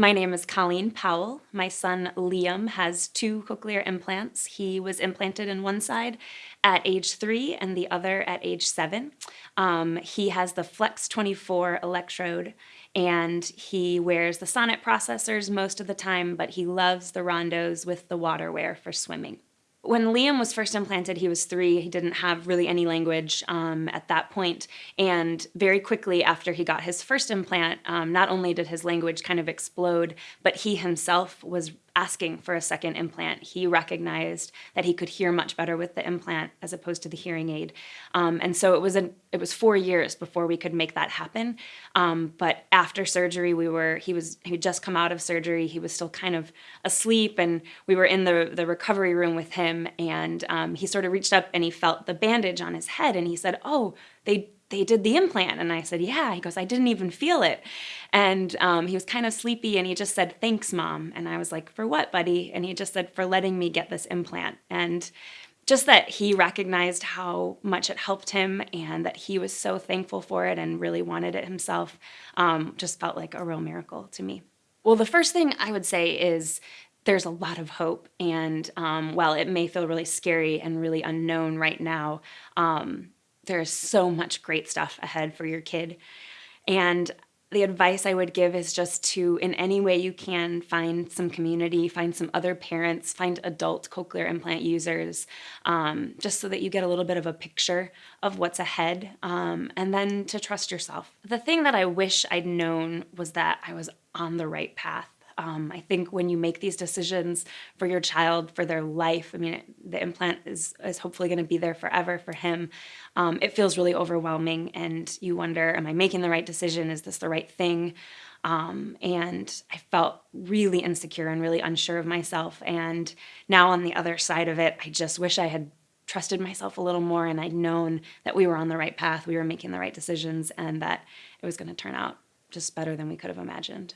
My name is Colleen Powell. My son Liam has two cochlear implants. He was implanted in one side at age three and the other at age seven. Um, he has the Flex 24 electrode and he wears the Sonnet processors most of the time, but he loves the rondos with the waterwear for swimming when Liam was first implanted, he was three. He didn't have really any language um, at that point. And very quickly after he got his first implant, um, not only did his language kind of explode, but he himself was asking for a second implant. He recognized that he could hear much better with the implant as opposed to the hearing aid. Um, and so it was a, it was four years before we could make that happen. Um, but after surgery, we were he was he just come out of surgery. He was still kind of asleep, and we were in the the recovery room with him. And um, he sort of reached up and he felt the bandage on his head, and he said, "Oh, they they did the implant. And I said, yeah. He goes, I didn't even feel it. And um, he was kind of sleepy and he just said, thanks, mom. And I was like, for what, buddy? And he just said, for letting me get this implant. And just that he recognized how much it helped him and that he was so thankful for it and really wanted it himself um, just felt like a real miracle to me. Well, the first thing I would say is there's a lot of hope. And um, while it may feel really scary and really unknown right now, um, there's so much great stuff ahead for your kid. And the advice I would give is just to, in any way you can, find some community, find some other parents, find adult cochlear implant users, um, just so that you get a little bit of a picture of what's ahead, um, and then to trust yourself. The thing that I wish I'd known was that I was on the right path. Um, I think when you make these decisions for your child, for their life, I mean, the implant is, is hopefully going to be there forever for him. Um, it feels really overwhelming, and you wonder, am I making the right decision? Is this the right thing? Um, and I felt really insecure and really unsure of myself. And now on the other side of it, I just wish I had trusted myself a little more and I'd known that we were on the right path, we were making the right decisions, and that it was going to turn out just better than we could have imagined.